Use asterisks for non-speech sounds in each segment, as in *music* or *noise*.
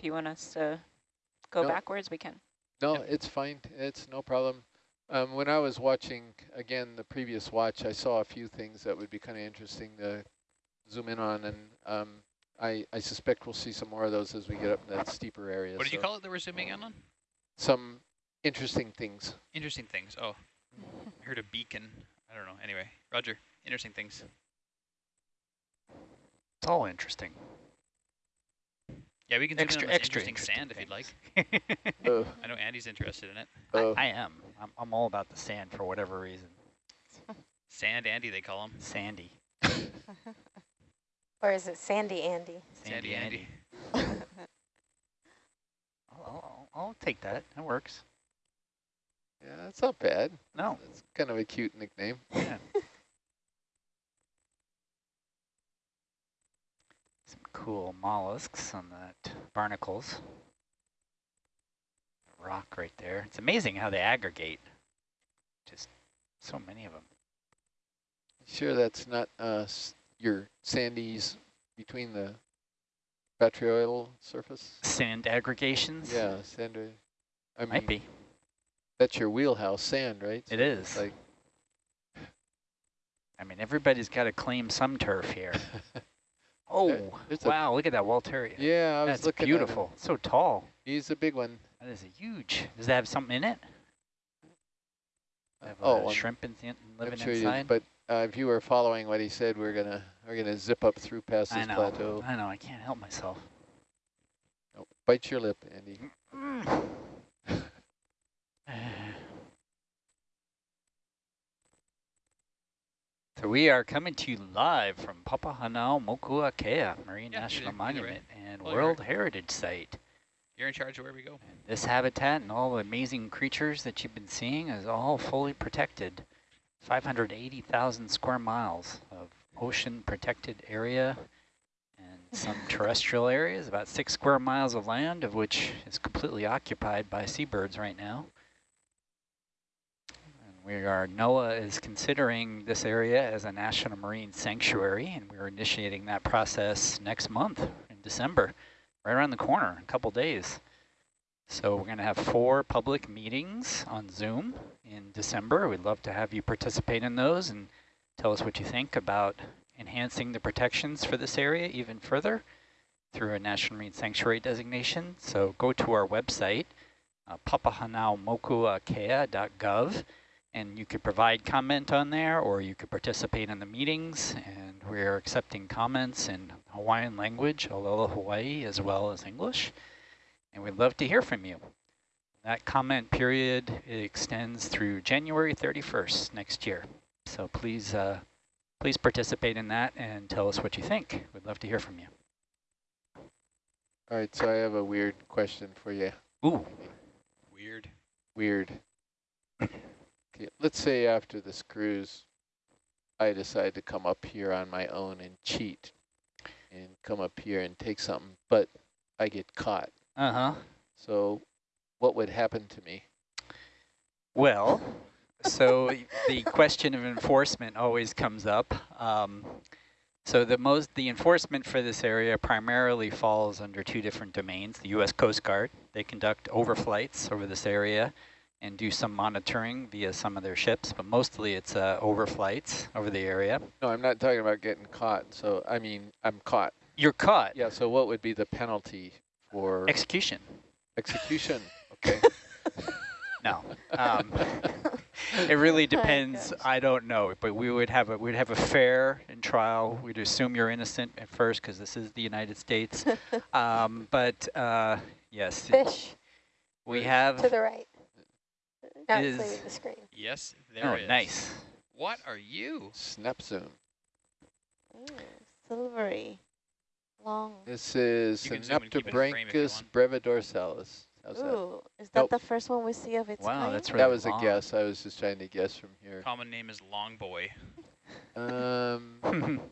If you want us to go No. backwards, we can. No, Yep. it's fine. It's no problem. Um, when I was watching, again, the previous watch, I saw a few things that would be kind of interesting to zoom in on, and um, I, I suspect we'll see some more of those as we get up in that steeper area. What did you call it that we're zooming in on? Some interesting things. Interesting things. Oh, I heard a beacon. I don't know. Anyway, Roger. Interesting things. It's all interesting. Yeah, we can zoom Extra, in on extra interesting sand if you'd like. like. Uh, *laughs* I know Andy's interested in it. uh, I am. I'm, I'm all about the sand for whatever reason. Sand Andy, they call him. Sandy. *laughs* Or is it Sandy Andy? Sandy Andy. I'll, I'll, I'll take that. That works. yeah, that's not bad. No. That's kind of a cute nickname. Yeah. Cool mollusks on that barnacles. Rock right there. It's amazing how they aggregate. Just so many of them. Sure, that's not uh, your sandies between the battery surface? Sand aggregations? Yeah, sand. I mean, Might be. that's your wheelhouse, sand, right? It So is. it's Like, I mean, everybody's got to claim some turf here. *laughs* Oh, there's a- wow, look at that Walteria. yeah, I was That's looking beautiful. So tall. He's a big one. That is a huge. Does that have something in it? Have oh, I'm- shrimp in, living sure inside? you, but uh, if you were following what he said, we're gonna we're gonna zip up through past I this know. plateau. I know. I can't help myself. Oh, bite your lip, Andy. *laughs* *laughs* So we are coming to you live from Papahanaumokuakea Marine Yeah, National either- either way. Monument and oh, Well, World Heritage Site. You're in charge of where we go. This habitat and all the amazing creatures that you've been seeing is all fully protected. 580,000 square miles of ocean protected area and *laughs* some terrestrial areas, about six square miles of land, of which is completely occupied by seabirds right now. We are, NOAA is considering this area as a national marine sanctuary, and we're initiating that process next month in December right around the corner, a couple days. So we're going to have four public meetings on Zoom in December. We'd love to have you participate in those and tell us what you think about enhancing the protections for this area even further through a National Marine Sanctuary designation. So go to our website, uh, papahanaumokuakea.gov, and you could provide comment on there or you could participate in the meetings. And we're accepting comments in Hawaiian language, Olelo Hawaii, as well as English. And we'd love to hear from you. That comment period extends through January 31st next year. So please, uh, please participate in that and tell us what you think. We'd love to hear from you. All right, so I have a weird question for you. Ooh, Weird. Weird. Let's say after this cruise, I decide to come up here on my own and cheat and come up here and take something, but I get caught. uh-huh. So what would happen to me? Well, so the question of enforcement always comes up. Um, so the most the enforcement for this area primarily falls under two different domains. The U.S. Coast Guard, they conduct overflights over this area and do some monitoring via some of their ships, but mostly it's uh, overflights over the area. No, I'm not talking about getting caught. So, I mean, I'm caught. You're caught. Yeah, so what would be the penalty for Execution. execution? Okay. *laughs* No. Um, it really *laughs* depends. gosh. I don't know, but we would have a we'd have a fair and trial. We'd assume you're innocent at first because this is the United States. *laughs* um, but uh, yes, Fish we have to the right. Not Is- leaving the screen. Yes, there Oh, is. nice. What are you? Snap zoom. Ooh, silvery. Long. This is You can zoom and keep it in frame if you Synaptobranchus brevidorsalis. How's? Ooh, is that Nope. the first one we see of its Wow, kind? that's That really was a guess. I was just trying to guess from here. Common name is Long Boy. Um, *laughs*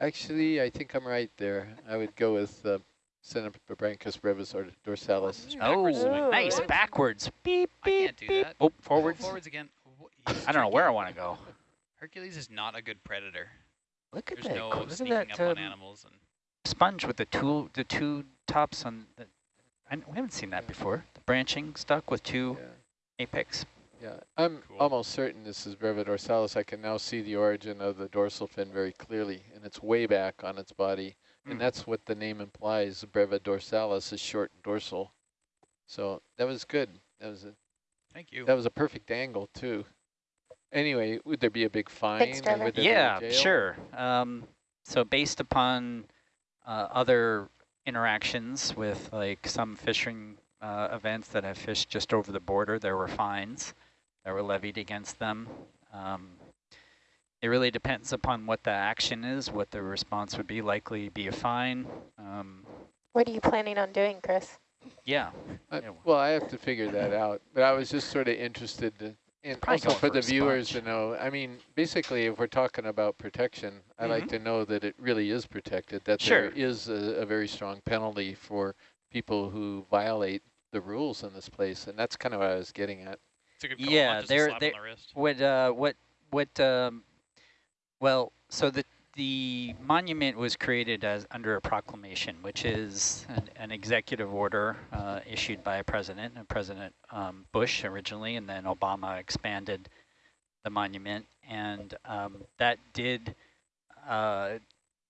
actually, I think I'm right there. I would go with uh, Synaptobranchus brevidorsalis. Backwards oh, Ooh. nice backwards. Beep I can't do beep. that. Oh, Go forwards. Forwards again. *laughs* I don't know where I want to go. Hercules is not a good predator. Look at There's that. no look at sneaking that up on um, animals. And sponge with the two the two tops on the I, we haven't seen that before. The branching stuck with two Yeah. apex. Yeah, I'm Cool. almost certain this is brevidorsalis. I can now see the origin of the dorsal fin very clearly, and it's way back on its body. And that's what the name implies. brevidorsalis is short and dorsal. So that was good. That was a Thank you. that was a perfect angle too. Anyway, would there be a big fine? or Trevor. would there be a Yeah, sure. Um, so based upon uh, other interactions with like some fishing uh, events that have fished just over the border, there were fines that were levied against them. Um, it really depends upon what the action is, what the response would be. Likely be a fine. Um, What are you planning on doing, Chris? yeah. I- well, I have to figure that out, but I was just sort of interested to, and Probably also for for the a viewers to know. I mean, basically, if we're talking about protection, I like Mhm. to know that it really is protected. That Sure. there is a, a very strong penalty for people who violate the rules in this place, and that's kind of what I was getting at. It's a good call. Yeah, Not just a they're- slap they're- on the. What, uh, what, what, um, well, so the, the monument was created as under a proclamation, which is an, an executive order uh, issued by a president, uh, President um, Bush originally, and then Obama expanded the monument. And um, that did uh,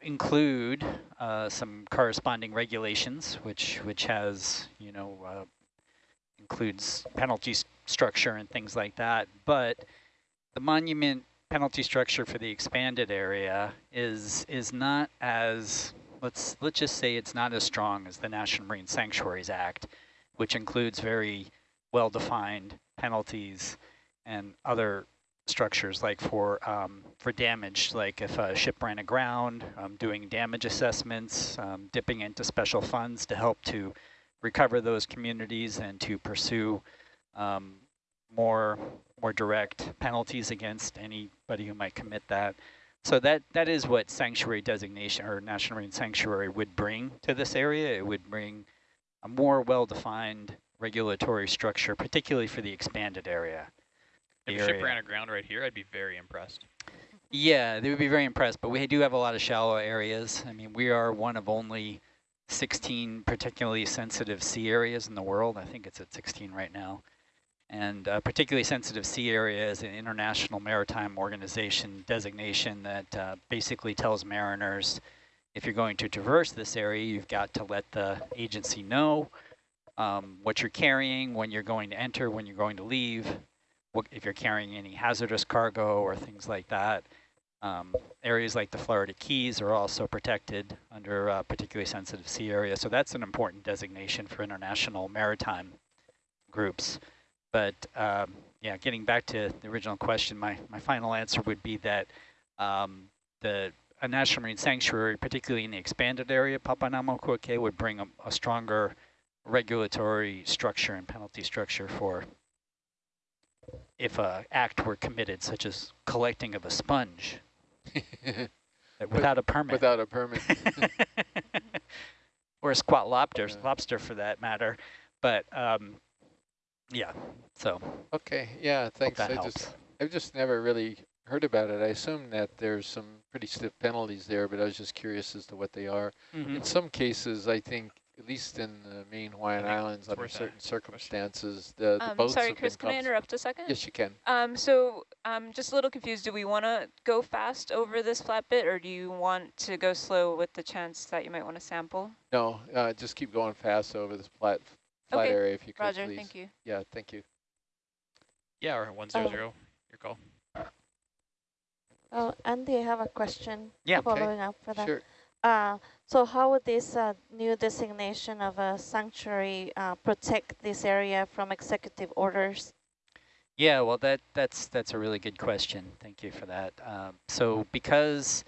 include uh, some corresponding regulations, which, which has, you know, uh, includes penalty s- structure and things like that. But the monument penalty structure for the expanded area is is not as let's let's just say it's not as strong as the National Marine Sanctuaries Act, which includes very well-defined penalties and other structures like for um, for damage, like if a ship ran aground, um, doing damage assessments, um, dipping into special funds to help to recover those communities and to pursue um, more more direct penalties against anybody who might commit that. So that that is what sanctuary designation or national marine sanctuary would bring to this area. It would bring a more well-defined regulatory structure, particularly for the expanded area. If the a ship ran aground right here, I'd be very impressed. Yeah, they would be very impressed, but we do have a lot of shallow areas. I mean, we are one of only 16 particularly sensitive sea areas in the world. I think it's at 16 right now. And uh, particularly sensitive sea area is an international maritime organization designation that uh, basically tells mariners if you're going to traverse this area, you've got to let the agency know um, what you're carrying, when you're going to enter, when you're going to leave, what, if you're carrying any hazardous cargo or things like that. Um, areas like the Florida Keys are also protected under uh, particularly sensitive sea area. So that's an important designation for international maritime groups. But um, yeah, getting back to the original question, my, my final answer would be that um, the a national marine sanctuary, particularly in the expanded area, Papahanaumokuakea, would bring a, a stronger regulatory structure and penalty structure for if a act were committed, such as collecting of a sponge *laughs* without a permit. Without a permit. *laughs* or a squat lobster, lobster for that matter. But um, yeah, so okay, yeah, thanks. that I helps. just I've just never really heard about it. I assume that there's some pretty stiff penalties there, but I was just curious as to what they are. Mhm. In some cases, I think, at least in the main Hawaiian Islands, under certain circumstances, the, the Um, boats sorry, have Chris, been can I interrupt a second? Yes, you can. Um, so I'm just a little confused. Do we want to go fast over this flat bit, or do you want to go slow with the chance that you might want to sample? No, uh, just keep going fast over this flat, flat Okay, area if you could, Roger, please. thank you. Yeah, thank you. Yeah, or 100, your call. Oh, Andy, I have a question. Yeah. Okay. Following up for that. Sure. Uh, so how would this uh, new designation of a sanctuary uh, protect this area from executive orders? Yeah, well, that that's that's a really good question. Thank you for that. Um, so because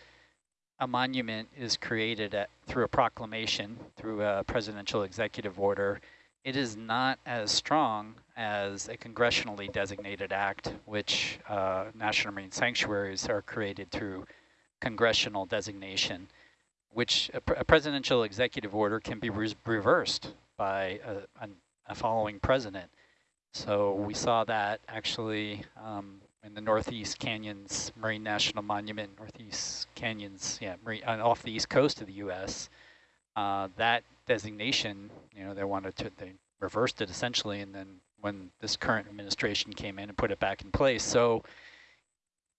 a monument is created at, through a proclamation, through a presidential executive order, it is not as strong as a congressionally designated act, which uh, national marine sanctuaries are created through congressional designation, which a, pr- a presidential executive order can be res- reversed by a, an, a following president. So we saw that actually um, in the Northeast Canyons Marine National Monument, Northeast Canyons, yeah, marine, uh, off the east coast of the U.S. Uh, that designation, you know, they wanted to, they reversed it essentially, and then when this current administration came in and put it back in place. So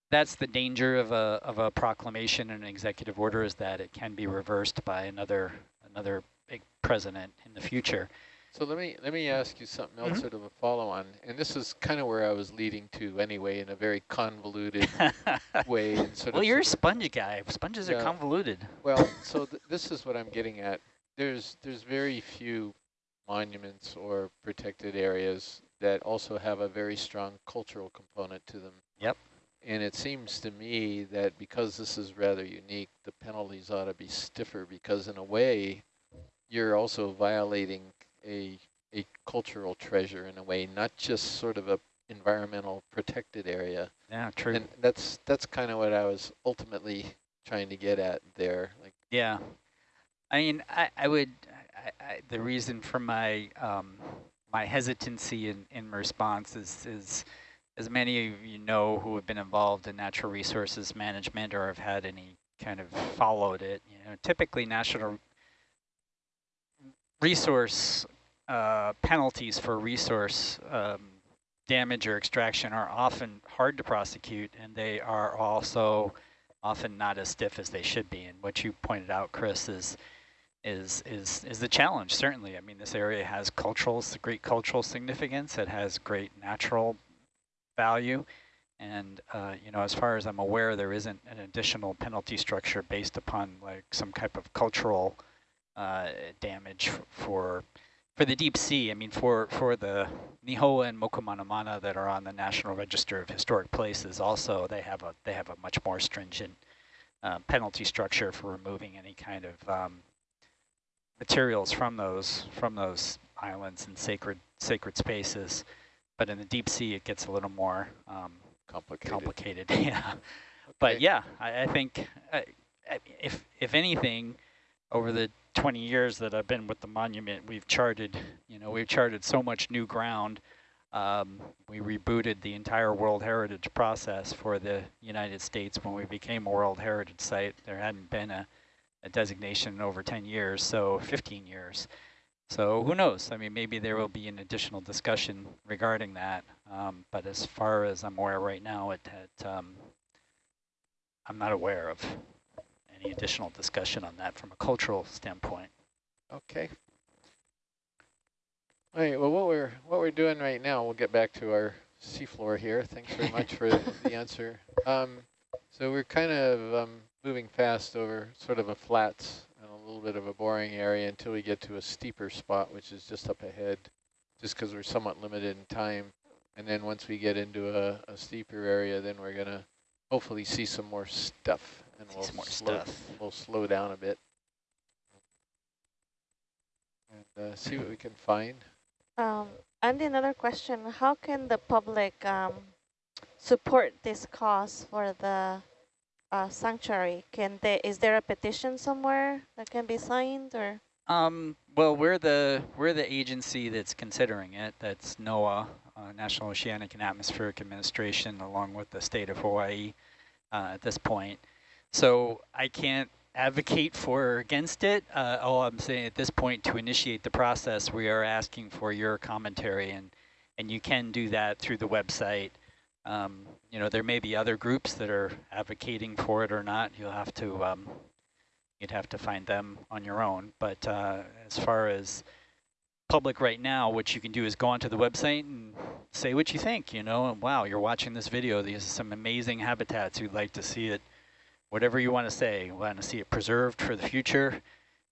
that's the danger of a, of a proclamation and an executive order is that it can be reversed by another, another big president in the future. So let me let me ask you something else, Mhm. sort of a follow-on, and this is kind of where I was leading to anyway, in a very convoluted *laughs* way. And sort well, of you're a sponge guy. Sponges Yeah. are convoluted. Well, so th this is what I'm getting at. There's there's very few monuments or protected areas that also have a very strong cultural component to them. Yep. And it seems to me that because this is rather unique, the penalties ought to be stiffer because in a way, you're also violating a a cultural treasure in a way, not just sort of a environmental protected area. Yeah, true. And that's that's kind of what I was ultimately trying to get at there. Like Yeah, I mean, I, I would, I, I, the reason for my um, my hesitancy in, in response is, is, as many of you know who have been involved in natural resources management or have had any kind of followed it, you know, typically national resource uh, penalties for resource um, damage or extraction are often hard to prosecute, and they are also often not as stiff as they should be. And what you pointed out, Chris, is is is is the challenge. Certainly, I mean, this area has cultural, great cultural significance. It has great natural value, and uh, you know, as far as I'm aware, there isn't an additional penalty structure based upon like some type of cultural uh, damage for for the deep sea. I mean, for for the Nihoa and Mokumanamana that are on the National Register of Historic Places, also they have a they have a much more stringent uh, penalty structure for removing any kind of um, materials from those from those islands and sacred sacred spaces. But in the deep sea, it gets a little more um, complicated. complicated. *laughs* yeah, but yeah, I, I think uh, I- if if anything, over the 20 years that I've been with the monument, we've charted, you know, we've charted so much new ground. Um, we rebooted the entire World Heritage process for the United States when we became a World Heritage Site. There hadn't been a, a designation over 10 years, so 15 years. So who knows? I mean, maybe there will be an additional discussion regarding that. Um, but as far as I'm aware right now, it, it um, I'm not aware of any additional discussion on that from a cultural standpoint. Okay. All right. Well, what we're what we're doing right now, we'll get back to our seafloor here. Thanks very much for *laughs* the answer. Um, so we're kind of um, moving fast over sort of a flats and a little bit of a boring area until we get to a steeper spot, which is just up ahead, just because we're somewhat limited in time. And then once we get into a, a steeper area, then we're gonna hopefully see some more stuff, and See we'll more slow, stuff. we'll slow down a bit and uh, see what we can find. Um, and another question, how can the public um, support this cause for the uh, sanctuary? Can they, is there a petition somewhere that can be signed or? Um, well, we're the we're the agency that's considering it. That's NOAA, uh, National Oceanic and Atmospheric Administration, along with the state of Hawaii uh, at this point. So I can't advocate for or against it. Uh, all I'm saying at this point, to initiate the process, we are asking for your commentary, and and you can do that through the website. Um, you know, there may be other groups that are advocating for it or not. You'll have to um, you'd have to find them on your own. But uh, as far as public right now, what you can do is go onto the website and say what you think, you know, and wow, you're watching this video. These are some amazing habitats. You'd like to see it, whatever you want to say. You want to see it preserved for the future,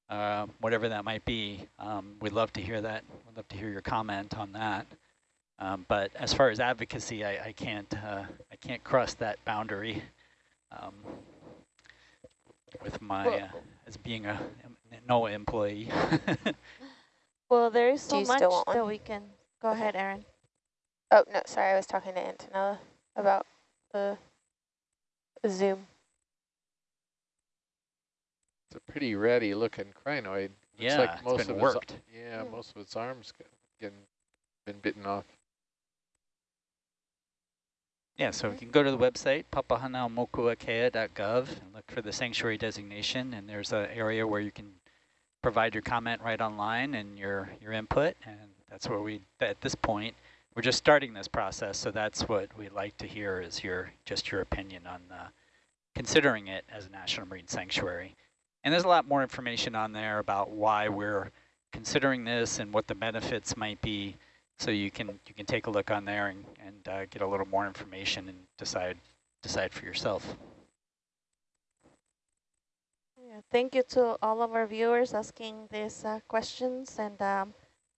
uh, whatever that might be. Um, we'd love to hear that. We'd love to hear your comment on that. Um, but as far as advocacy, I, I can't uh, I can't cross that boundary. Um, with my uh, as being a NOAA employee. *laughs* Well, there is Do so much that one? we can, go ahead, Aaron. Oh, no, sorry, I was talking to Antonella about the Zoom. It's a pretty ratty looking crinoid. Looks yeah, like it's most been of its- worked. yeah, Hmm. most of its arms g- getting been bitten off. Yeah, so you can go to the website, papahanaumokuakea.gov, and look for the sanctuary designation, and there's an area where you can provide your comment right online and your, your input. And that's where we, at this point, we're just starting this process. So that's what we'd like to hear is your, just your opinion on uh, considering it as a National Marine Sanctuary. And there's a lot more information on there about why we're considering this and what the benefits might be. So you can you can take a look on there and, and uh, get a little more information and decide decide for yourself. Yeah, thank you to all of our viewers asking these uh, questions and um,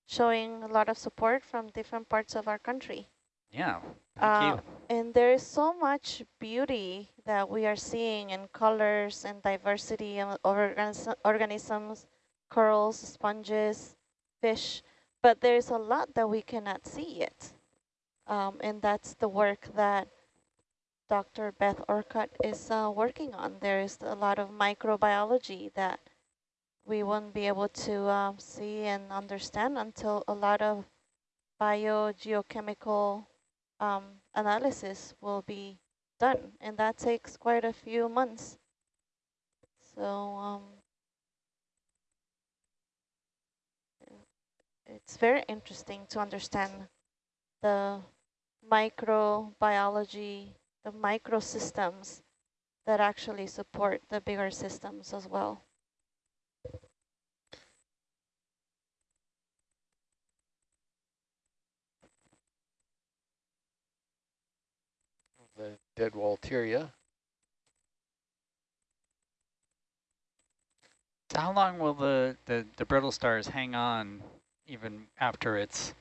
showing a lot of support from different parts of our country. Yeah, thank Uh, you. And there is so much beauty that we are seeing in colors and diversity of organis organisms, corals, sponges, fish, but there's a lot that we cannot see yet. Um, and that's the work that Dr. Beth Orcutt is uh, working on. There is a lot of microbiology that we won't be able to uh, see and understand until a lot of biogeochemical um, analysis will be done, and that takes quite a few months. So um, it's very interesting to understand the microbiology, the microsystems that actually support the bigger systems as well. The dead Walteria. So how long will the, the, the brittle stars hang on even after it's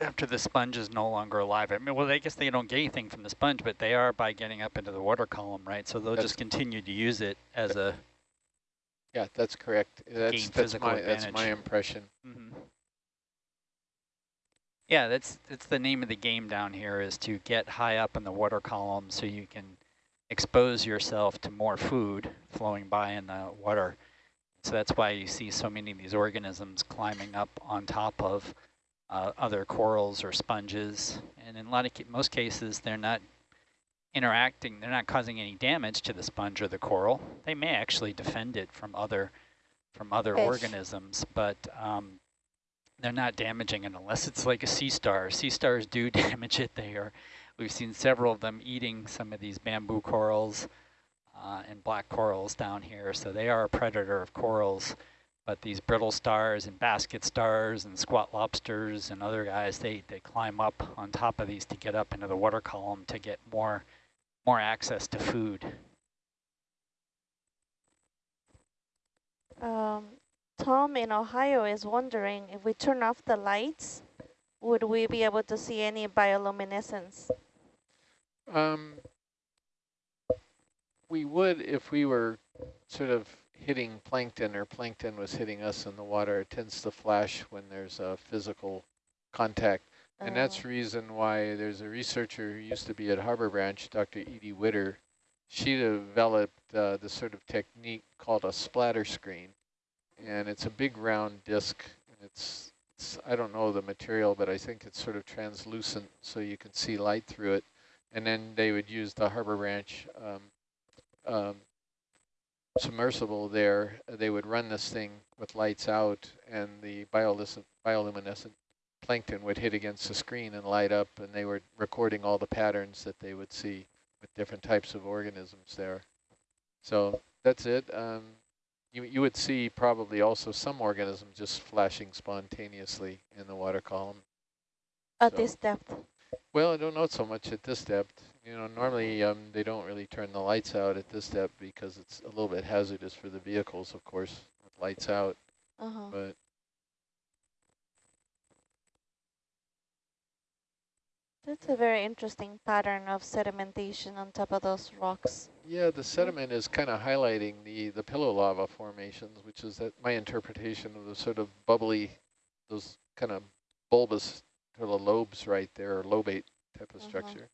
after the sponge is no longer alive? I mean, well, I guess they don't get anything from the sponge, but they are by getting up into the water column, right? So they'll That's- just continue to use it as a. Yeah, that's correct. That's that's physical my that's my impression. Mm -hmm. Yeah, that's that's the name of the game down here is to get high up in the water column so you can expose yourself to more food flowing by in the water. So that's why you see so many of these organisms climbing up on top of uh, other corals or sponges. And in a lot of ca most cases, they're not interacting, they're not causing any damage to the sponge or the coral. They may actually defend it from other from other Fish. organisms, but um, they're not damaging it unless it's like a sea star. Sea stars do *laughs* damage it. They are, we've seen several of them eating some of these bamboo corals uh, and black corals down here. So they are a predator of corals. But these brittle stars and basket stars and squat lobsters and other guys, they, they climb up on top of these to get up into the water column to get more more access to food. Um, Tom in Ohio is wondering if we turn off the lights, would we be able to see any bioluminescence? Um, we would if we were sort of hitting plankton or plankton was hitting us in the water. It tends to flash when there's a physical contact. And that's the reason why there's a researcher who used to be at Harbor Branch, Dr. Edie Widder. She developed uh, this sort of technique called a splatter screen. And it's a big round disc. It's, it's, I don't know the material, but I think it's sort of translucent so you can see light through it. And then they would use the Harbor Branch um, um, submersible there. They would run this thing with lights out and the bioluminescent, bioluminescent plankton would hit against the screen and light up and they were recording all the patterns that they would see with different types of organisms there. So that's it. Um, you, you would see probably also some organisms just flashing spontaneously in the water column. At so- this depth. Well, I don't know so much at this depth. You know, normally um, they don't really turn the lights out at this depth because it's a little bit hazardous for the vehicles, of course, with lights out. Uh-huh. But That's a very interesting pattern of sedimentation on top of those rocks. yeah, the sediment is kind of highlighting the, the pillow lava formations, which is that my interpretation of the sort of bubbly, those kind of bulbous sort of lobes right there, or lobate type of Uh-huh. structure.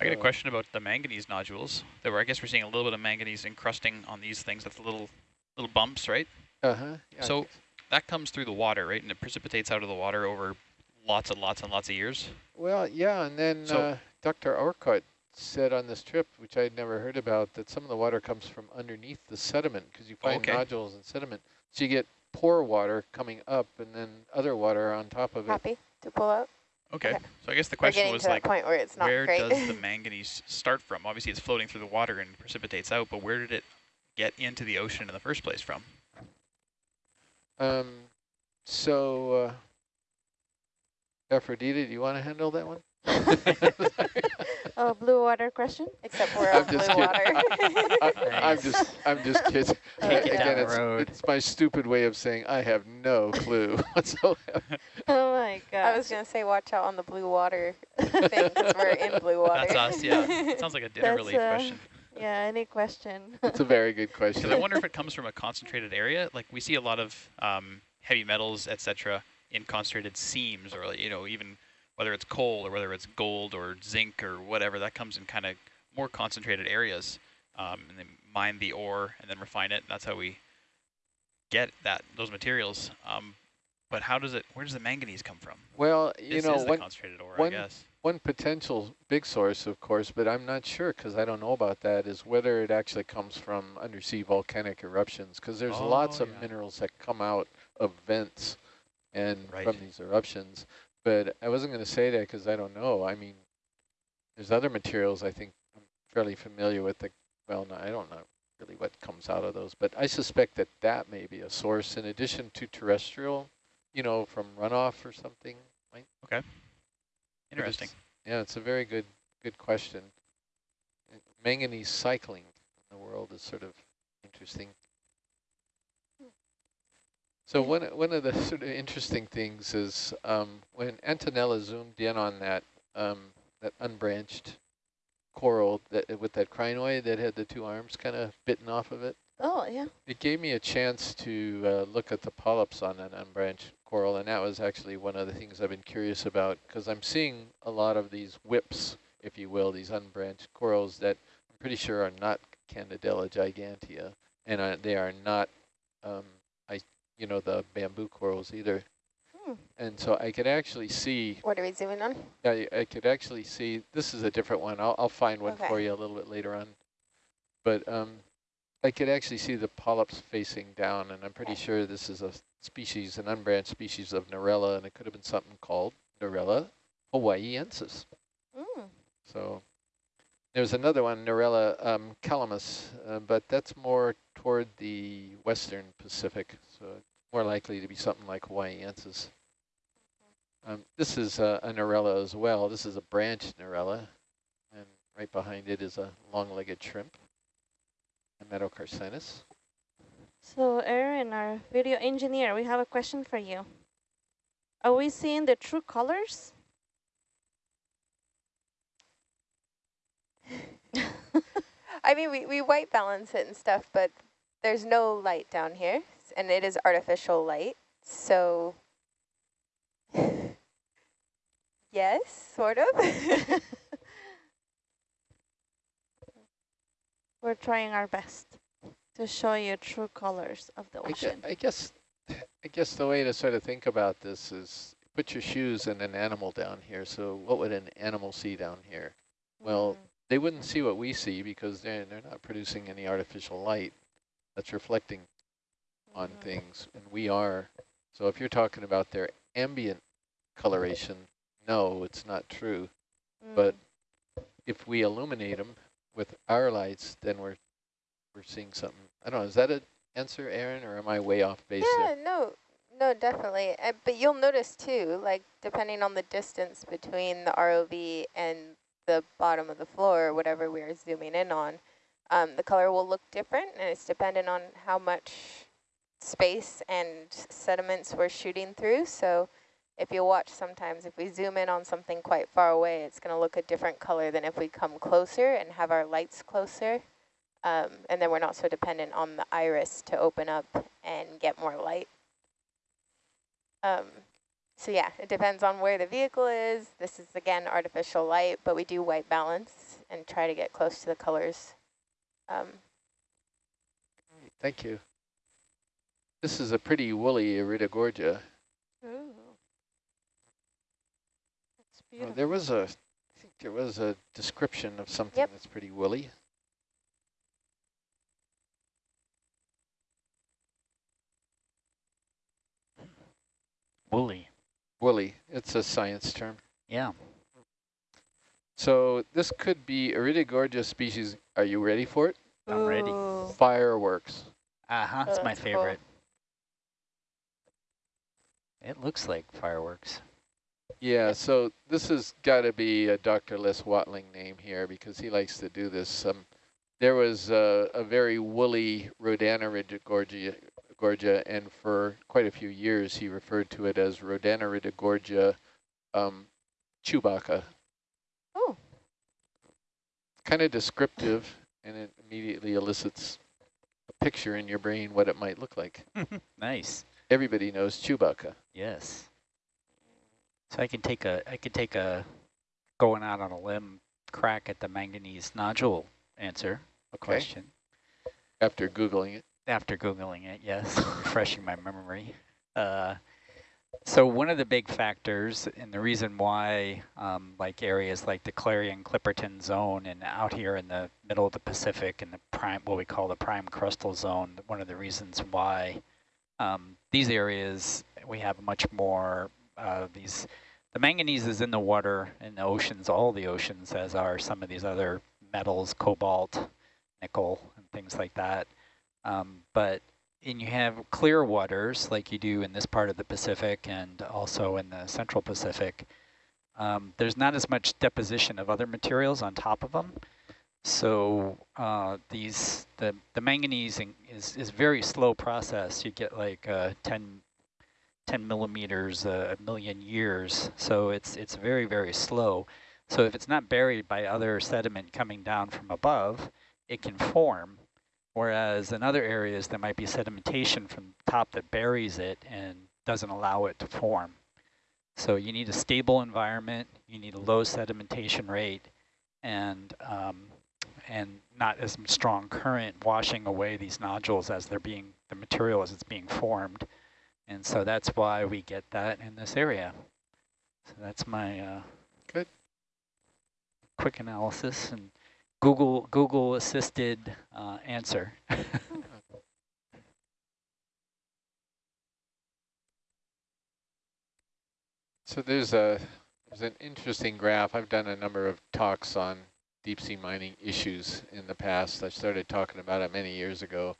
I got a question about the manganese nodules. That were, I guess we're seeing a little bit of manganese encrusting on these things. That's little little bumps, right? Uh-huh. Yeah, So- That comes through the water, right? And it precipitates out of the water over lots and lots and lots of years. Well, yeah, and then So- uh, Dr. Orcutt said on this trip, which I had never heard about, that some of the water comes from underneath the sediment because you find Okay. nodules in sediment. So you get pore water coming up and then other water on top of it. Happy to pull out? Okay. Okay. So I guess the question was like, point where it's not where great. does the *laughs* manganese start from? Obviously, it's floating through the water and precipitates out, but where did it get into the ocean in the first place from? Um, so, uh, Aphrodite, do you want to handle that one? Oh, blue water question? Except we're I'm just blue kidding. water. I, *laughs* I'm just, I'm just kidding. *laughs* Take it Again, down it's, road. it's my stupid way of saying I have no clue *laughs* whatsoever. Oh my god. I was going to say watch out on the blue water thing because we're in blue water. That's us, yeah. Sounds like a dinner That's, relief uh, question. Yeah, any question? It's a very good Because question. I wonder if it comes from a concentrated area. Like we see a lot of um, heavy metals, etc., in concentrated seams, or you know, even whether it's coal or whether it's gold or zinc or whatever, that comes in kind of more concentrated areas, um, and they mine the ore and then refine it. And that's how we get that those materials. Um, but how does it? Where does the manganese come from? Well, you This know, one, concentrated ore, one- I guess. one potential big source, of course, but I'm not sure because I don't know about that, is whether it actually comes from undersea volcanic eruptions because there's lots Oh, of minerals that come out of vents and Right. from these eruptions. But I wasn't going to say that because I don't know. I mean, there's other materials I think I'm fairly familiar with. The, well, no, I don't know really what comes out of those, but I suspect that that may be a source in addition to terrestrial, you know, from runoff or something. Might but Interesting. it's- Yeah, it's a very good good question. Manganese cycling in the world is sort of interesting. So one one of the sort of interesting things is um, when Antonella zoomed in on that um, that unbranched coral that with that crinoid that had the two arms kind of bitten off of it. Oh, yeah. It gave me a chance to uh, look at the polyps on an unbranched coral, and that was actually one of the things I've been curious about because I'm seeing a lot of these whips, if you will, these unbranched corals that I'm pretty sure are not Candidella gigantea, and uh, they are not, um, you know, the bamboo corals either. Hmm. And so I could actually see, What are we zooming on? I, I could actually see, this is a different one. I'll, I'll find one for you a little bit later on. But um, I could actually see the polyps facing down, and I'm pretty sure this is a species, an unbranched species of Narella, and it could have been something called Narella hawaiiensis. Mm. So there's another one, Narella um, calamus, uh, but that's more toward the western Pacific, so more likely to be something like hawaiiensis. Um, this is uh, a Narella as well. This is a branch Narella, and right behind it is a long-legged shrimp, a Nematocarcinus. So, Aaron, our video engineer, we have a question for you. Are we seeing the true colors? I mean, we, we white balance it and stuff, but there's no light down here, and it is artificial light. So, *sighs* yes, sort of. *laughs* We're trying our best to show you true colors of the I, gue- ocean. I guess, I guess the way to sort of think about this is put your shoes in an animal down here. So what would an animal see down here? Well, Mm. They wouldn't see what we see because they're, they're not producing any artificial light that's reflecting on Mhm. things, and we are. So if you're talking about their ambient coloration, no, it's not true. but Mm. If we illuminate them with our lights, then we're we're seeing something. I don't know. Is that an answer, Aaron, or am I way off base yeah, there? no, no, definitely. Uh, but you'll notice too, like depending on the distance between the ROV and the bottom of the floor, or whatever we're zooming in on, um, the color will look different, and it's dependent on how much space and sediments we're shooting through. So if you watch sometimes, if we zoom in on something quite far away, it's going to look a different color than if we come closer and have our lights closer. Um, and then we're not so dependent on the iris to open up and get more light. Um, so yeah, it depends on where the vehicle is. This is again artificial light, but we do white balance and try to get close to the colors. Um, Thank you. This is a pretty woolly Iridogorgia. Ooh. It's Uh, beautiful. there was a, I think there was a description of something Yep. that's pretty woolly. Woolly. Woolly, it's a science term. Yeah. So this could be Iridogorgia species. Are you ready for it? I'm ready. Fireworks. Uh-huh, it's my that's cool. favorite. It looks like fireworks. Yeah, so this has got to be a Dr. Les Watling name here because he likes to do this. Um, there was a, a very woolly Rhodaniridogorgia, Gorgia, and for quite a few years he referred to it as Rhodaniridogorgia um, chewbacca. Oh. Kind of descriptive, and it immediately elicits a picture in your brain what it might look like. *laughs* nice. Everybody knows Chewbacca. Yes. So I can take a I could take a going out on a limb crack at the manganese nodule answer Okay. question After Googling it. After googling it. Yes, *laughs* refreshing my memory. Uh, so one of the big factors and the reason why um, like areas like the Clarion Clipperton zone and out here in the middle of the Pacific and the prime what we call the prime crustal zone, one of the reasons why um, these areas we have much more uh, these the manganese is in the water in the oceans all the oceans as are some of these other metals cobalt nickel and things like that um, but and you have clear waters like you do in this part of the Pacific and also in the central Pacific um, there's not as much deposition of other materials on top of them so uh, these the the manganese in- is is very slow process. You get like uh, 10, 10 millimeters a million years. So it's it's very very slow. So if it's not buried by other sediment coming down from above, it can form. Whereas in other areas there might be sedimentation from top that buries it and doesn't allow it to form. So you need a stable environment. You need a low sedimentation rate and um, and not as strong current washing away these nodules as they're being, the material as it's being formed. And so that's why we get that in this area. So that's my uh, Good. quick analysis and Google Google assisted uh, answer. *laughs* So there's a there's an interesting graph. I've done a number of talks on deep sea mining issues in the past. I started talking about it many years ago,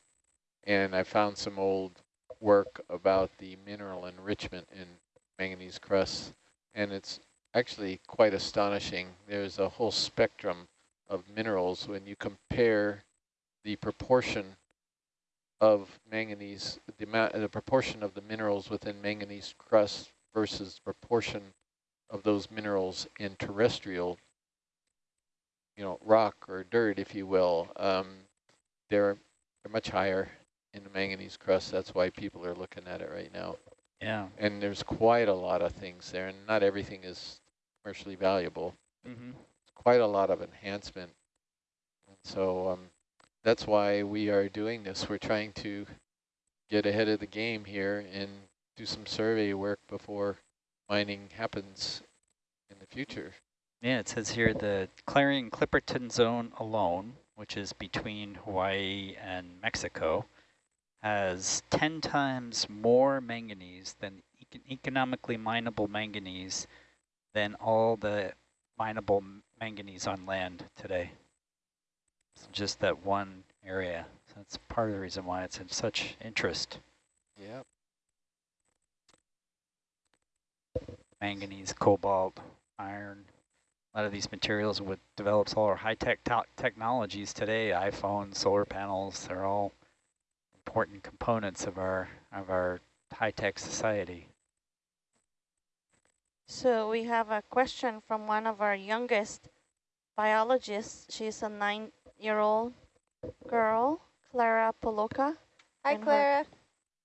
and I found some old work about the mineral enrichment in manganese crusts, and it's actually quite astonishing. There's a whole spectrum of minerals when you compare the proportion of manganese, the amount, the proportion of the minerals within manganese crust versus proportion of those minerals in terrestrial, you know, rock or dirt, if you will. Um, they're, they're much higher in the manganese crust. That's why people are looking at it right now. yeah. And there's quite a lot of things there, and not everything is commercially valuable. Mm -hmm. Quite a lot of enhancement. And so um, that's why we are doing this. We're trying to get ahead of the game here and do some survey work before mining happens in the future. Yeah, it says here the Clarion Clipperton zone alone, which is between Hawaii and Mexico, has 10 times more manganese than econ economically mineable manganese than all the mineable manganese on land today. It's just that one area. So that's part of the reason why it's in such interest. Yeah. manganese, cobalt, iron. A lot of these materials would develops all our high-tech technologies today, iPhones, solar panels, they're all important components of our of our high-tech society. So we have a question from one of our youngest biologists. She's a nine-year-old girl, Clara Poloka. Hi, And her- Clara.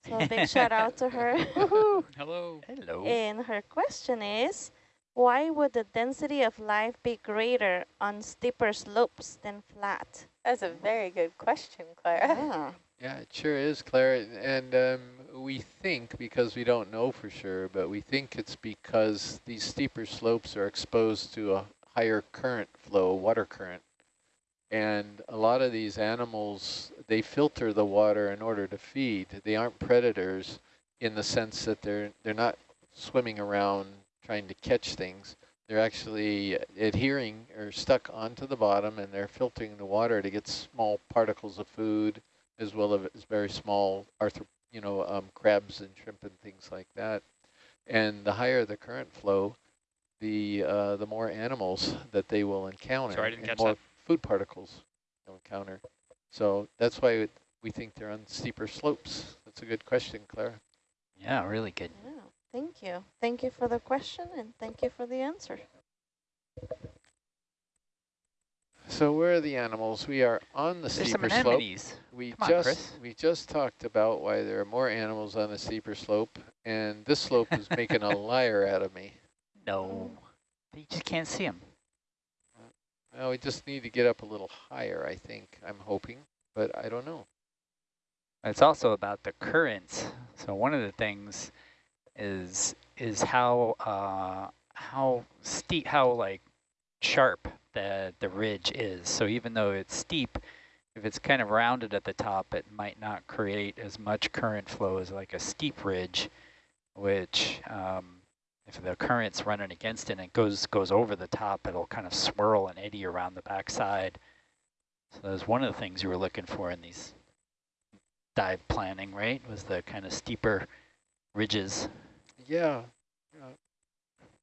So a big shout out to her. *laughs* Hello. Hello. And her question is, why would the density of life be greater on steeper slopes than flat? That's a very good question, Clara. Yeah. Yeah, it sure is, Clara. And um, we think, because we don't know for sure, but we think it's because these steeper slopes are exposed to a higher current flow, water current. And a lot of these animals, they filter the water in order to feed. They aren't predators in the sense that they're they're not swimming around trying to catch things. They're actually adhering or stuck onto the bottom and they're filtering the water to get small particles of food as well as very small arthro you know, um, crabs and shrimp and things like that. And the higher the current flow, the uh, the more animals that they will encounter Sorry, I didn't and catch more that. food particles they'll encounter. So that's why we think they're on steeper slopes. That's a good question, Clara. Yeah, really good. Yeah, thank you. Thank you for the question and thank you for the answer. So where are the animals? We are on the There's some steeper slope. We Come on, just Chris. we just talked about why there are more animals on the steeper slope, and this slope is making a *laughs* liar out of me. No, you just can't see them. Well, we just need to get up a little higher, I think. I'm hoping, but I don't know. It's also about the currents. So one of the things is is how uh, how steep, how like sharp the the ridge is. So even though it's steep, if it's kind of rounded at the top, it might not create as much current flow as like a steep ridge, which um, if the current's running against it and it goes goes over the top, it'll kind of swirl and eddy around the backside. So that's one of the things you were looking for in these dive planning, right? Was the kind of steeper ridges. Yeah.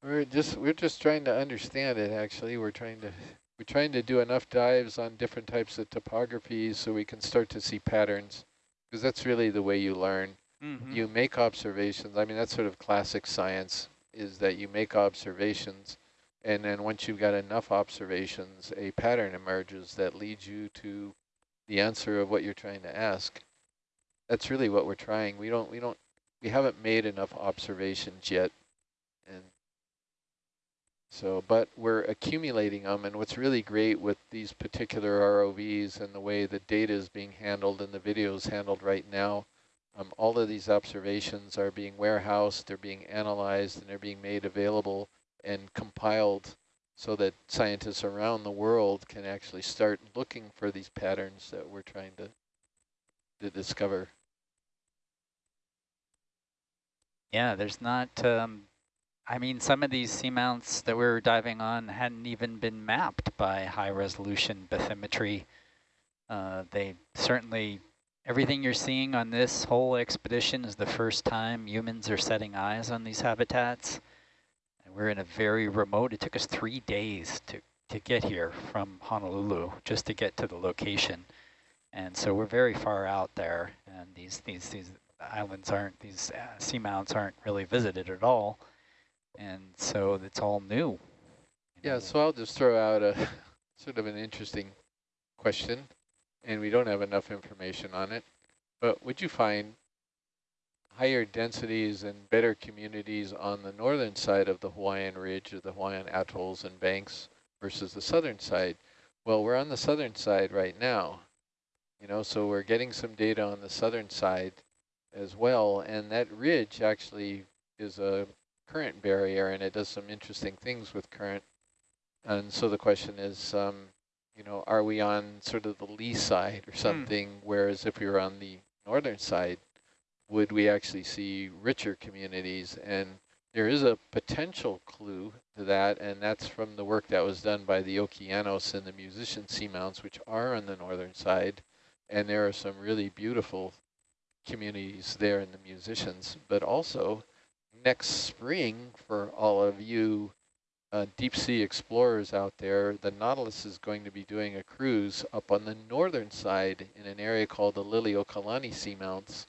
We're just we're just trying to understand it actually. We're trying to we're trying to do enough dives on different types of topographies so we can start to see patterns because that's really the way you learn. Mm You make observations. I mean, that's sort of classic science is that you make observations and then once you've got enough observations, a pattern emerges that leads you to the answer of what you're trying to ask. That's really what we're trying. We don't we don't we haven't made enough observations yet. So, but we're accumulating them. And what's really great with these particular ROVs and the way the data is being handled and the video is handled right now, um, all of these observations are being warehoused, they're being analyzed, and they're being made available and compiled so that scientists around the world can actually start looking for these patterns that we're trying to, to discover. Yeah, there's not, um, I mean, some of these seamounts that we were diving on hadn't even been mapped by high resolution bathymetry. Uh, they certainly, everything you're seeing on this whole expedition is the first time humans are setting eyes on these habitats. And we're in a very remote, it took us three days to, to get here from Honolulu, just to get to the location. And so we're very far out there, and these, these, these islands aren't, these uh, seamounts aren't really visited at all. And so it's all new. Yeah, so I'll just throw out a *laughs* sort of an interesting question, and we don't have enough information on it, but would you find higher densities and better communities on the northern side of the Hawaiian Ridge or the Hawaiian atolls and banks versus the southern side? Well, we're on the southern side right now, you know, so we're getting some data on the southern side as well, and that ridge actually is a current barrier, and it does some interesting things with current. And so the question is, um, you know, are we on sort of the lee side or something, whereas if we were on the northern side, would we actually see richer communities? And there is a potential clue to that, and that's from the work that was done by the Okeanos and the musician seamounts, which are on the northern side. And there are some really beautiful communities there in the musicians, but also next spring for all of you uh, deep sea explorers out there, the Nautilus is going to be doing a cruise up on the northern side in an area called the Liliuokalani Seamounts.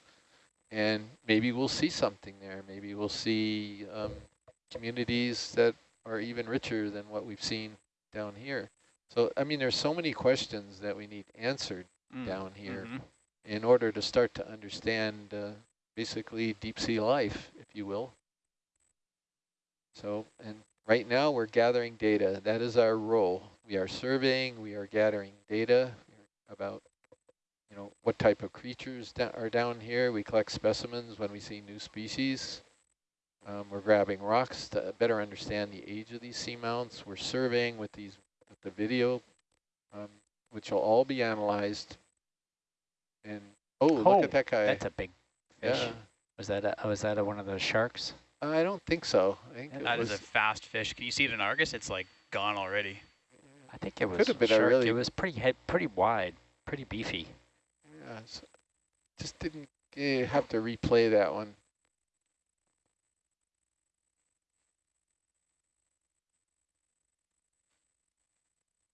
And maybe we'll see something there. Maybe we'll see um, communities that are even richer than what we've seen down here. So, I mean, there's so many questions that we need answered Mm, down here mhm. in order to start to understand uh, basically deep sea life, if you will. So, and right now we're gathering data. That is our role. We are surveying, we are gathering data about, you know, what type of creatures are down here. We collect specimens when we see new species. Um, we're grabbing rocks to better understand the age of these seamounts. We're surveying with these with the video, um, which will all be analyzed. And oh, look Oh, at that guy! That's a big fish. yeah, Was that a, was that a, one of those sharks? I don't think so. I think That is was, a fast fish. Can you see it in Argus? It's like gone already. I think it was Could have been a shark. really- It was pretty head, pretty wide, pretty beefy. yeah, so just didn't eh, have to replay that one.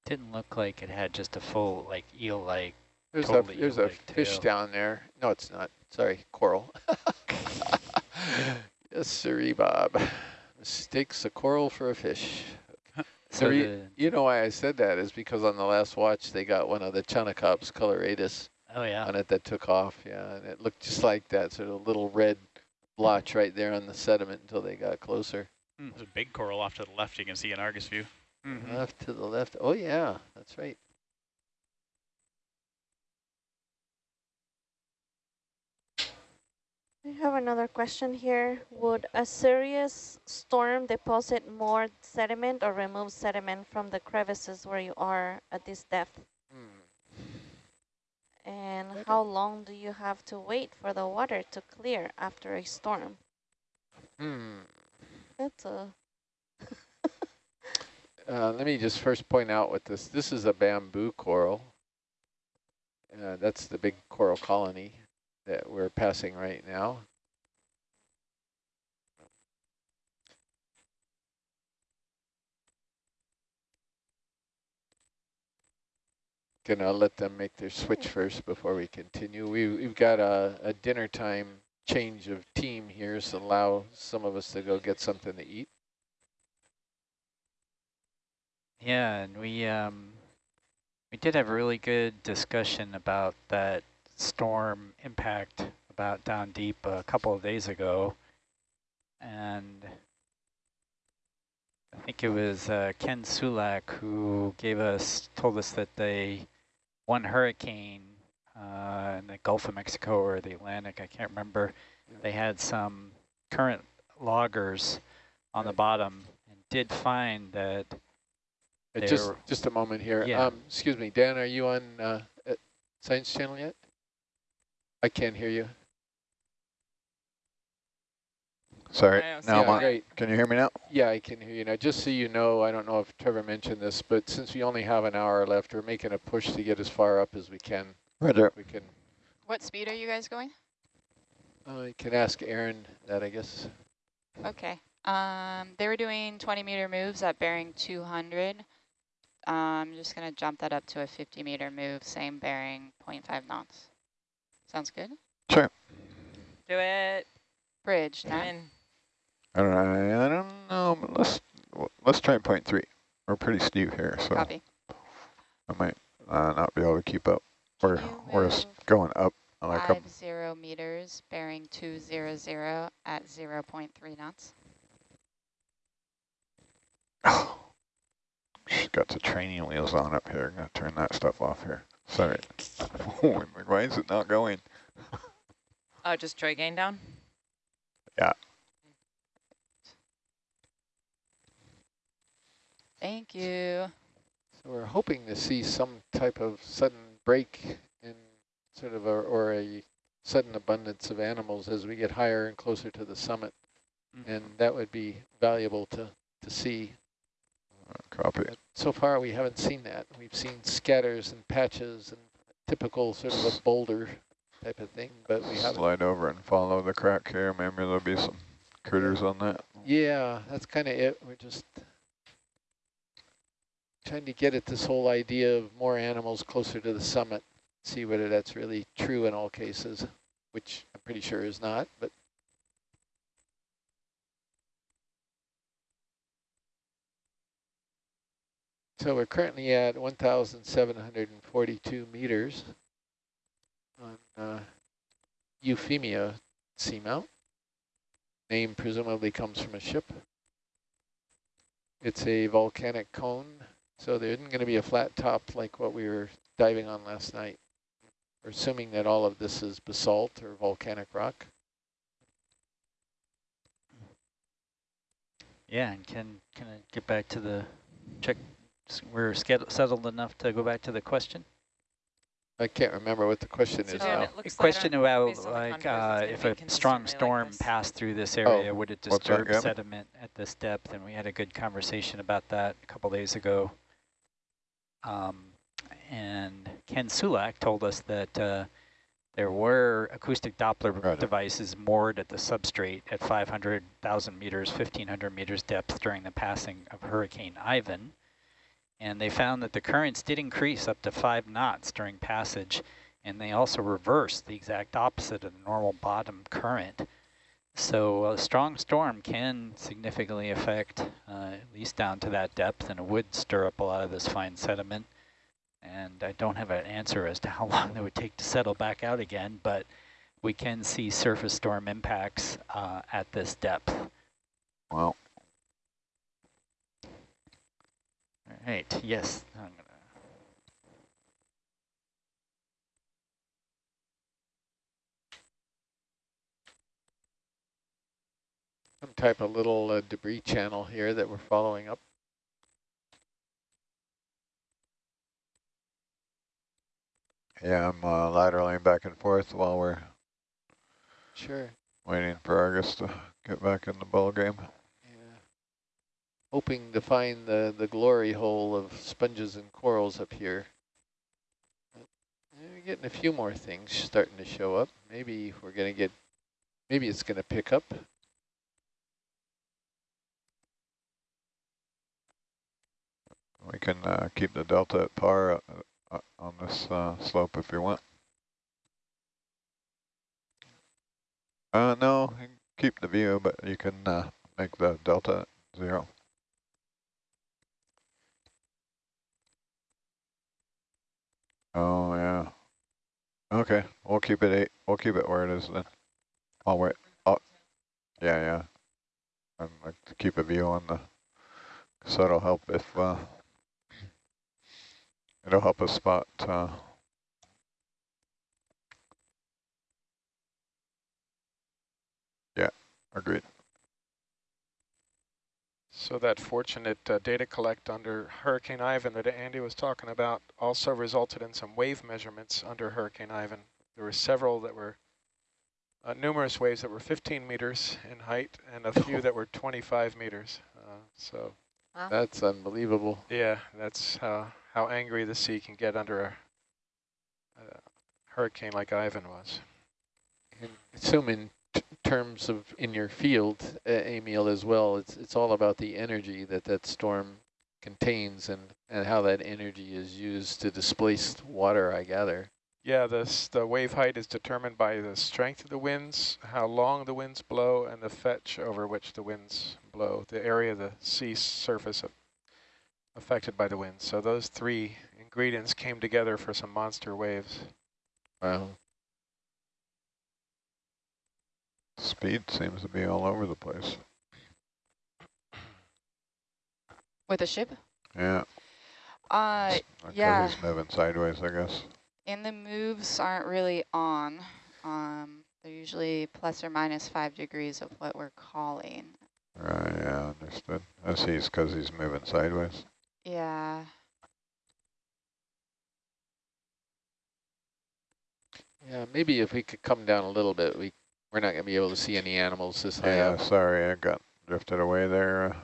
Didn't look like it had just a full like eel-like. There's Totally a there's a fish tail. down there. No, it's not. Sorry, coral. *laughs* *laughs* yes, sirree, Bob. Mistakes a coral for a fish. *laughs* So re- the, You know why I said that is because on the last watch they got one of the Chaunacops coloratus oh yeah, on it that took off. Yeah, and it looked just like that sort of little red blotch right there on the sediment until they got closer. There's a big coral off to the left you can see in Argus view. Mhm. Left to the left. Oh yeah, that's right. I have another question here. Would a serious storm deposit more sediment or remove sediment from the crevices where you are at this depth? Hmm. And how long do you have to wait for the water to clear after a storm? Hmm. That's a *laughs* Uh, let me just first point out what this, this is a bamboo coral. Uh, that's the big coral colony that we're passing right now. Gonna let them make their switch first before we continue. We, we've got a, a dinner time change of team here, so allow some of us to go get something to eat. Yeah, and we um, we did have a really good discussion about that storm impact about down deep a couple of days ago, and I think it was uh, Ken Sulak who gave us told us that they one hurricane uh, in the Gulf of Mexico or the Atlantic, I can't remember. They had some current loggers on the bottom and did find that Uh, Just, just a moment here. Yeah. Um, excuse me, Dan, are you on uh, Science Channel yet? I can't hear you. Sorry, I don't now I'm yeah, great. Can you hear me now? Yeah, I can hear you now. Just so you know, I don't know if Trevor mentioned this, but since we only have an hour left, we're making a push to get as far up as we can. Roger. We can. What speed are you guys going? Uh, you can ask Aaron that, I guess. Okay. Um, they were doing 20 meter moves at bearing 200. Um, I'm just going to jump that up to a 50 meter move, same bearing, 0.5 knots. Sounds good? Sure. Do it. Bridge, nine. All right, I don't know. I don't know. But let's let's try point three. We're pretty steep here, so Copy. I might uh, not be able to keep up. We're Can you we're s- move going up like a Five zero meters, bearing 200 at 0.3 knots. *sighs* She's got the training wheels on up here. I'm Gonna turn that stuff off here. Sorry. *laughs* Oh, I'm like, why is it not going? Oh, just Troy gain down? Yeah. Thank you. So we're hoping to see some type of sudden break in sort of a, or a sudden abundance of animals as we get higher and closer to the summit. Mm-hmm. And that would be valuable to, to see. Uh, copy. But so far, we haven't seen that. We've seen scatters and patches and typical sort of a boulder type of thing, but we haven't. Slide over and follow the crack here. Maybe there'll be some critters on that. Yeah, that's kind of it. We're just trying to get at this whole idea of more animals closer to the summit, see whether that's really true in all cases, which I'm pretty sure is not, but So we're currently at 1,742 meters on uh, Euphemia seamount. Name presumably comes from a ship. It's a volcanic cone, so there isn't going to be a flat top like what we were diving on last night. We're assuming that all of this is basalt or volcanic rock. Yeah, and can can I get back to the check? We're settled enough to go back to the question. I can't remember what the question So is now. it looks A question like, about based on the like uh, if a strong storm like passed through this area, would it disturb sediment at this depth? And we had a good conversation about that a couple days ago. Um, and Ken Sulak told us that uh, there were acoustic Doppler Right. devices moored at the substrate at 500,000 meters, 1,500 meters depth during the passing of Hurricane Ivan. And they found that the currents did increase up to five knots during passage, and they also reversed the exact opposite of the normal bottom current. So a strong storm can significantly affect, uh, at least down to that depth, and it would stir up a lot of this fine sediment. And I don't have an answer as to how *laughs* long that would take to settle back out again, but we can see surface storm impacts uh, at this depth. Well, All right, yes. I'm gonna Some type of little uh, debris channel here that we're following up. yeah, I'm uh, lateraling back and forth while we're Sure. waiting for Argus to get back in the ball game. Hoping to find the, the glory hole of sponges and corals up here. We're getting a few more things starting to show up. Maybe we're going to get, maybe it's going to pick up. We can uh, keep the delta at par uh, uh, on this uh, slope if you want. Uh, no, keep the view, but you can uh, make the delta zero. Oh yeah. Okay, we'll keep it eight. We'll keep it where it is then. I'll wait. Oh, yeah, yeah. I'd like to keep a view on the. So that'll help if uh, it'll help us spot. Uh, yeah, agreed. So that fortunate uh, data collect under Hurricane Ivan that Andy was talking about also resulted in some wave measurements under Hurricane Ivan. There were several that were, uh, numerous waves that were 15 meters in height and a few *laughs* that were 25 meters. Uh, so That's unbelievable. yeah, that's how, how angry the sea can get under a, a hurricane like Ivan was. And assume in t- terms of in your field, uh, Emil, as well, it's it's all about the energy that that storm contains and, and how that energy is used to displace water, I gather. Yeah, this, the wave height is determined by the strength of the winds, how long the winds blow, and the fetch over which the winds blow, the area of the sea surface affected by the winds. So those three ingredients came together for some monster waves. Wow. Speed seems to be all over the place. With a ship? Yeah. Uh, Because yeah. he's moving sideways, I guess. and the moves aren't really on. Um, they're usually plus or minus five degrees of what we're calling. Right, yeah, understood. As he's, because he's moving sideways. Yeah. Yeah, maybe if we could come down a little bit, we we're not going to be able to see any animals this high Yeah, up. sorry, I got drifted away there.